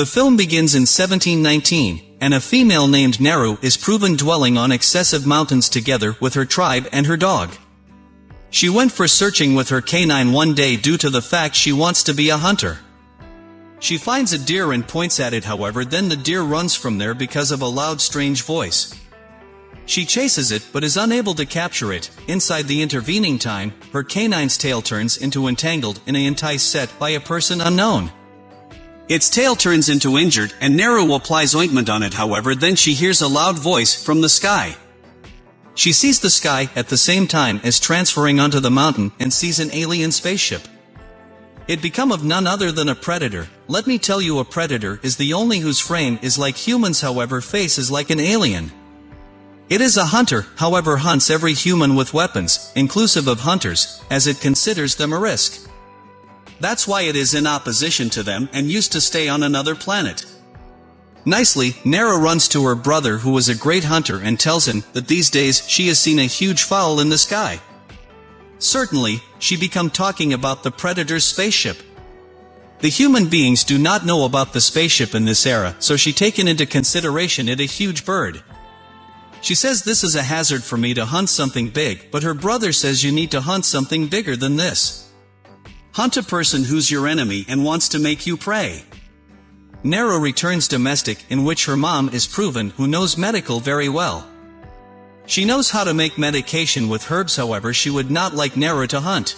The film begins in 1719, and a female named Naru is proven dwelling on excessive mountains together with her tribe and her dog. She went for searching with her canine one day due to the fact she wants to be a hunter. She finds a deer and points at it however then the deer runs from there because of a loud strange voice. She chases it but is unable to capture it, inside the intervening time, her canine's tail turns into entangled in a entice set by a person unknown. Its tail turns into injured and Naru applies ointment on it however then she hears a loud voice from the sky. She sees the sky at the same time as transferring onto the mountain and sees an alien spaceship. It become of none other than a predator. Let me tell you a predator is the only whose frame is like humans however face is like an alien. It is a hunter, however hunts every human with weapons, inclusive of hunters, as it considers them a risk. That's why it is in opposition to them and used to stay on another planet. Nicely, Naru runs to her brother who is a great hunter and tells him that these days she has seen a huge fowl in the sky. Certainly, she become talking about the Predator's spaceship. The human beings do not know about the spaceship in this era, so she taken into consideration it a huge bird. She says this is a hazard for me to hunt something big, but her brother says you need to hunt something bigger than this. Hunt a person who's your enemy and wants to make you pray. Naru returns domestic in which her mom is proven who knows medical very well. She knows how to make medication with herbs however she would not like Naru to hunt.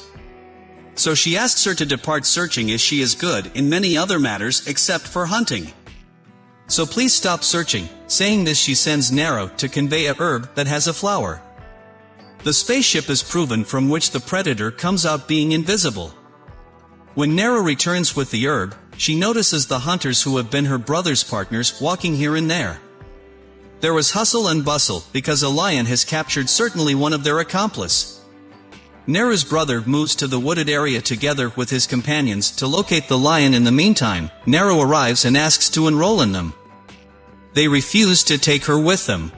So she asks her to depart searching as she is good in many other matters except for hunting. So please stop searching, saying this she sends Naru to convey a herb that has a flower. The spaceship is proven from which the predator comes out being invisible. When Naru returns with the herb, she notices the hunters who have been her brother's partners walking here and there. There was hustle and bustle, because a lion has captured certainly one of their accomplice. Naru's brother moves to the wooded area together with his companions to locate the lion in the meantime, Naru arrives and asks to enroll in them. They refuse to take her with them.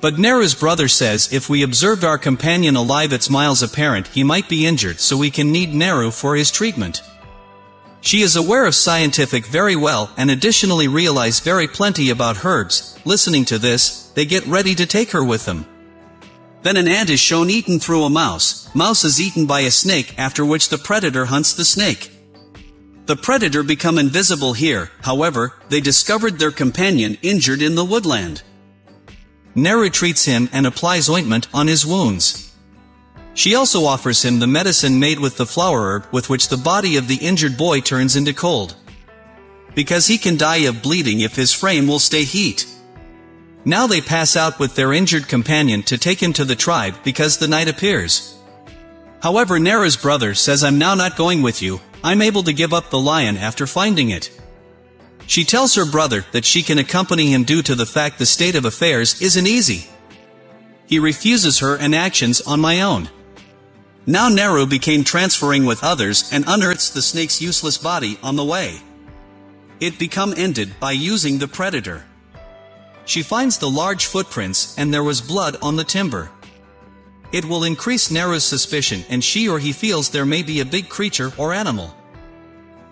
But Naru's brother says if we observed our companion alive it's miles apparent he might be injured so we can need Naru for his treatment. She is aware of scientific very well and additionally realize very plenty about herbs. Listening to this, they get ready to take her with them. Then an ant is shown eaten through a mouse. Mouse is eaten by a snake after which the predator hunts the snake. The predator become invisible here, however, they discovered their companion injured in the woodland. Naru treats him and applies ointment on his wounds. She also offers him the medicine made with the flower herb with which the body of the injured boy turns into cold. Because he can die of bleeding if his frame will stay heat. Now they pass out with their injured companion to take him to the tribe because the night appears. However Naru's brother says I'm now not going with you, I'm able to give up the lion after finding it. She tells her brother that she can accompany him due to the fact the state of affairs isn't easy. He refuses her and actions on my own. Now Naru became transferring with others and unearths the snake's useless body on the way. It become ended by using the predator. She finds the large footprints and there was blood on the timber. It will increase Naru's suspicion and she or he feels there may be a big creature or animal.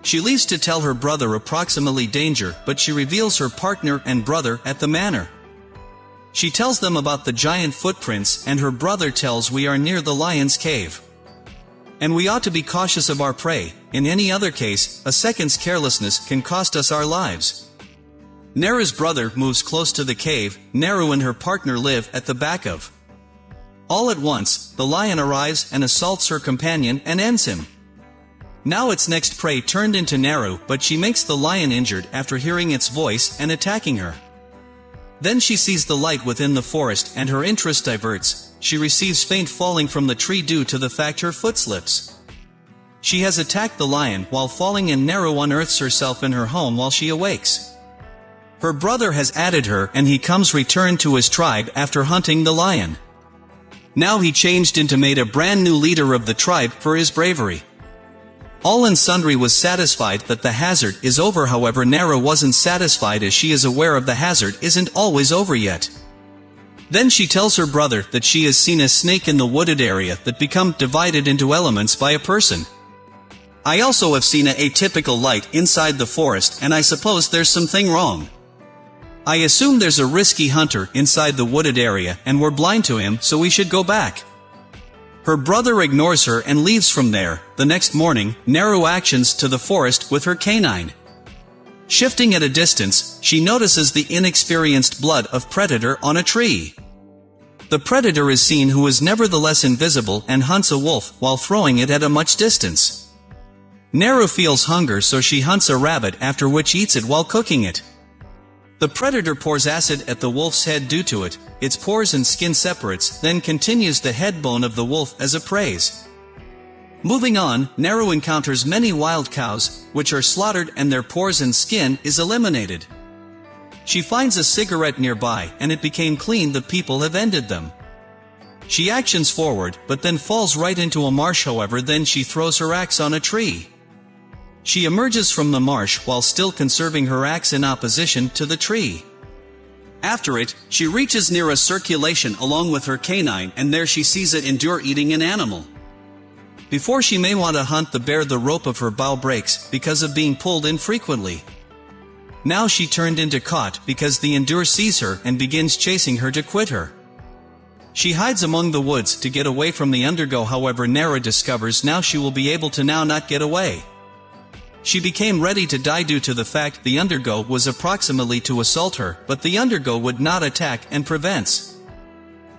She leaves to tell her brother approximately danger but she reveals her partner and brother at the manor. She tells them about the giant footprints and her brother tells we are near the lion's cave. And we ought to be cautious of our prey, in any other case, a second's carelessness can cost us our lives. Naru's brother moves close to the cave, Naru and her partner live at the back of. All at once, the lion arrives and assaults her companion and ends him. Now its next prey turned into Naru, but she makes the lion injured after hearing its voice and attacking her. Then she sees the light within the forest and her interest diverts, she receives faint falling from the tree due to the fact her foot slips. She has attacked the lion while falling and Naru unearths herself in her home while she awakes. Her brother has added her and he comes returned to his tribe after hunting the lion. Now he changed into made a brand new leader of the tribe for his bravery. All and sundry was satisfied that the hazard is over however Naru wasn't satisfied as she is aware of the hazard isn't always over yet. Then she tells her brother that she has seen a snake in the wooded area that become divided into elements by a person. I also have seen a atypical light inside the forest and I suppose there's something wrong. I assume there's a risky hunter inside the wooded area and we're blind to him so we should go back. Her brother ignores her and leaves from there. The next morning, Naru actions to the forest with her canine. Shifting at a distance, she notices the inexperienced blood of predator on a tree. The predator is seen who is nevertheless invisible and hunts a wolf while throwing it at a much distance. Naru feels hunger so she hunts a rabbit after which eats it while cooking it. The predator pours acid at the wolf's head due to it, its pores and skin separates, then continues the head bone of the wolf as a praise. Moving on, Naru encounters many wild cows, which are slaughtered and their pores and skin is eliminated. She finds a cigarette nearby and it became clean the people have ended them. She actions forward, but then falls right into a marsh however then she throws her axe on a tree. She emerges from the marsh while still conserving her axe in opposition to the tree. After it, she reaches near a circulation along with her canine and there she sees it endure eating an animal. Before she may want to hunt the bear the rope of her bow breaks because of being pulled infrequently. Now she turned into caught because the endure sees her and begins chasing her to quit her. She hides among the woods to get away from the undergo however Naru discovers now she will be able to now not get away. She became ready to die due to the fact the undergo was approximately to assault her, but the undergo would not attack and prevents.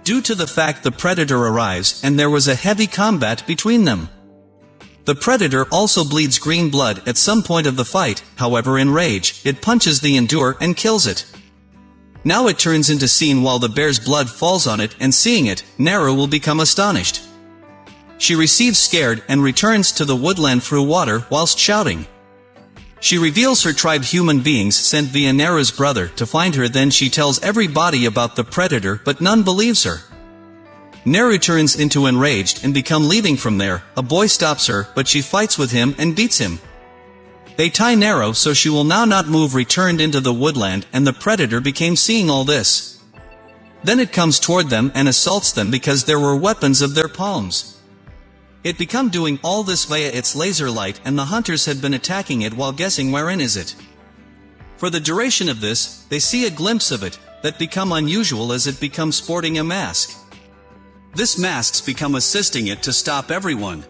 Due to the fact the predator arrives and there was a heavy combat between them. The predator also bleeds green blood at some point of the fight, however in rage, it punches the endure and kills it. Now it turns into scene while the bear's blood falls on it and seeing it, Naru will become astonished. She receives scared and returns to the woodland through water whilst shouting. She reveals her tribe human beings sent via Naru's brother to find her then she tells everybody about the predator but none believes her. Naru turns into enraged and become leaving from there, a boy stops her but she fights with him and beats him. They tie Naru so she will now not move returned into the woodland and the predator became seeing all this. Then it comes toward them and assaults them because there were weapons of their palms. It become doing all this via its laser light and the hunters had been attacking it while guessing wherein is it. For the duration of this, they see a glimpse of it, that become unusual as it becomes sporting a mask. This masks become assisting it to stop everyone.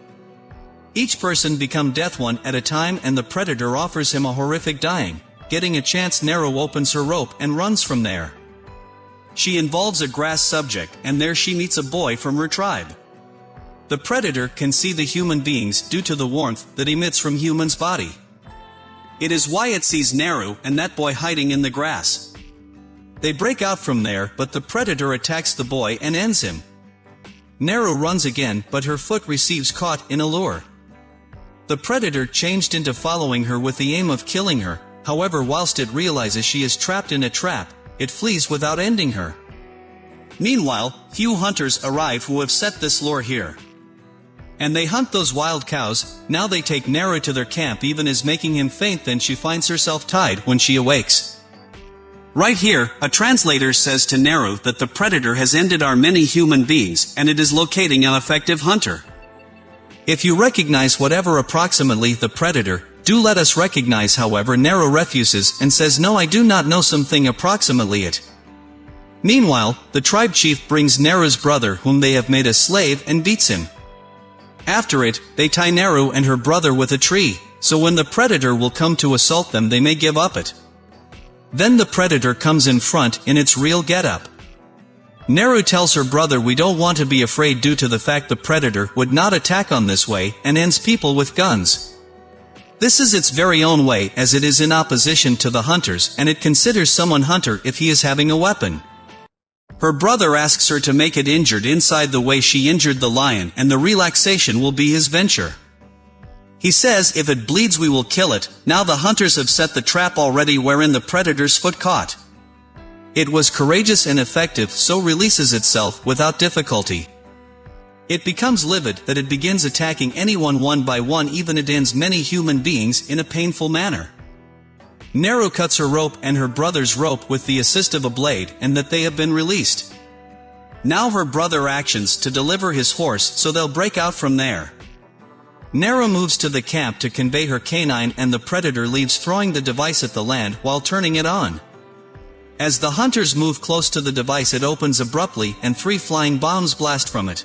Each person become death one at a time and the predator offers him a horrific dying, getting a chance Naru opens her rope and runs from there. She involves a grass subject and there she meets a boy from her tribe. The predator can see the human beings due to the warmth that emits from human's body. It is why it sees Naru and that boy hiding in the grass. They break out from there but the predator attacks the boy and ends him. Naru runs again but her foot receives caught in a lure. The predator changed into following her with the aim of killing her, however whilst it realizes she is trapped in a trap, it flees without ending her. Meanwhile, few hunters arrive who have set this lure here. And they hunt those wild cows, now they take Naru to their camp even as making him faint then she finds herself tied when she awakes. Right here, a translator says to Naru that the predator has ended our many human beings and it is locating an effective hunter. If you recognize whatever approximately the predator, do let us recognize however Naru refuses and says no I do not know something approximately it. Meanwhile, the tribe chief brings Naru's brother whom they have made a slave and beats him. After it, they tie Naru and her brother with a tree, so when the predator will come to assault them they may give up it. Then the predator comes in front in its real getup. Naru tells her brother we don't want to be afraid due to the fact the predator would not attack on this way and ends people with guns. This is its very own way as it is in opposition to the hunters and it considers someone hunter if he is having a weapon. Her brother asks her to make it injured inside the way she injured the lion and the relaxation will be his venture. He says if it bleeds we will kill it, now the hunters have set the trap already wherein the predator's foot caught. It was courageous and effective so releases itself without difficulty. It becomes livid that it begins attacking anyone one by one even it ends many human beings in a painful manner. Naru cuts her rope and her brother's rope with the assist of a blade and that they have been released. Now her brother actions to deliver his horse so they'll break out from there. Naru moves to the camp to convey her canine and the predator leaves throwing the device at the land while turning it on. As the hunters move close to the device it opens abruptly and three flying bombs blast from it.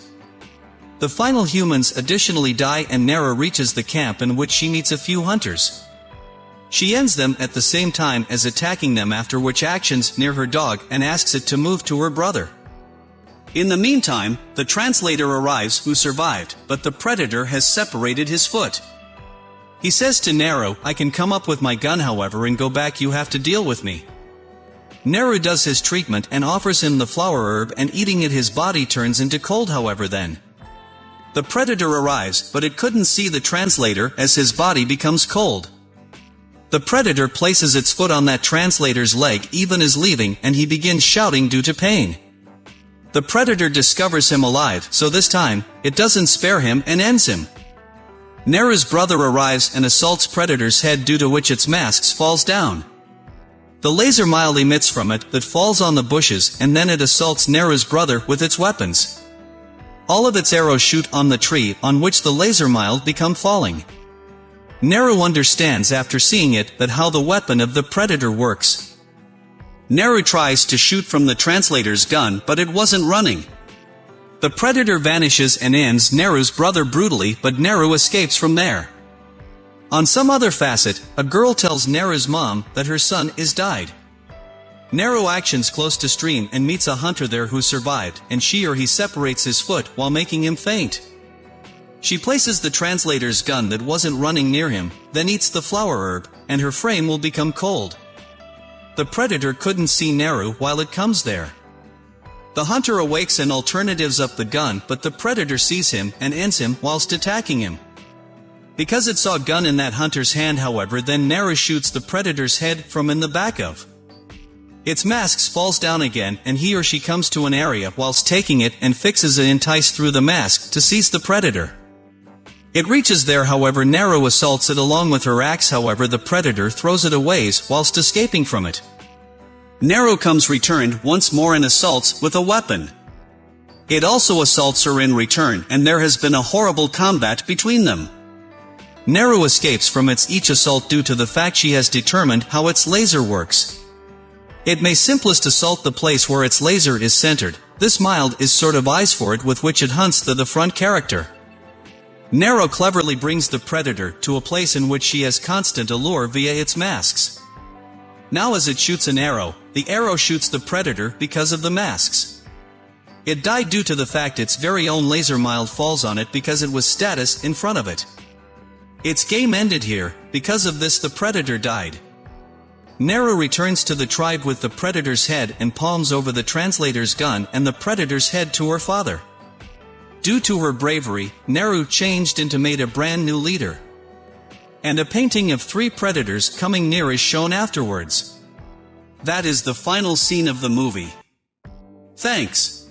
The final humans additionally die and Naru reaches the camp in which she meets a few hunters. She ends them at the same time as attacking them after which actions near her dog and asks it to move to her brother. In the meantime, the translator arrives who survived, but the predator has separated his foot. He says to Naru, I can come up with my gun however and go back you have to deal with me. Naru does his treatment and offers him the flower herb and eating it his body turns into cold however then. The predator arrives, but it couldn't see the translator as his body becomes cold. The predator places its foot on that translator's leg even as leaving and he begins shouting due to pain. The predator discovers him alive, so this time, it doesn't spare him and ends him. Naru's brother arrives and assaults Predator's head due to which its mask falls down. The laser mile emits from it that falls on the bushes and then it assaults Naru's brother with its weapons. All of its arrows shoot on the tree on which the laser mile become falling. Naru understands after seeing it that how the weapon of the predator works. Naru tries to shoot from the translator's gun but it wasn't running. The predator vanishes and ends Naru's brother brutally but Naru escapes from there. On some other facet, a girl tells Naru's mom that her son is died. Naru actions close to stream and meets a hunter there who survived, and she or he separates his foot while making him faint. She places the translator's gun that wasn't running near him, then eats the flower herb, and her frame will become cold. The predator couldn't see Naru while it comes there. The hunter awakes and alternatives up the gun but the predator sees him and ends him whilst attacking him. Because it saw gun in that hunter's hand however then Naru shoots the predator's head from in the back of. Its masks falls down again and he or she comes to an area whilst taking it and fixes it entice through the mask to seize the predator. It reaches there however Naru assaults it along with her axe however the predator throws it away whilst escaping from it. Naru comes returned once more and assaults with a weapon. It also assaults her in return and there has been a horrible combat between them. Naru escapes from its each assault due to the fact she has determined how its laser works. It may simplest assault the place where its laser is centered, this mild is sort of eyes for it with which it hunts the, the front character. Naru cleverly brings the predator to a place in which she has constant allure via its masks. Now as it shoots an arrow, the arrow shoots the predator because of the masks. It died due to the fact its very own laser mild falls on it because it was status in front of it. Its game ended here, because of this the predator died. Naru returns to the tribe with the predator's head and palms over the translator's gun and the predator's head to her father. Due to her bravery, Naru changed into made a brand new leader. And a painting of three predators coming near is shown afterwards. That is the final scene of the movie. Thanks.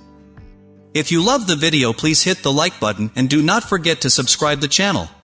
If you love the video please hit the like button and do not forget to subscribe the channel.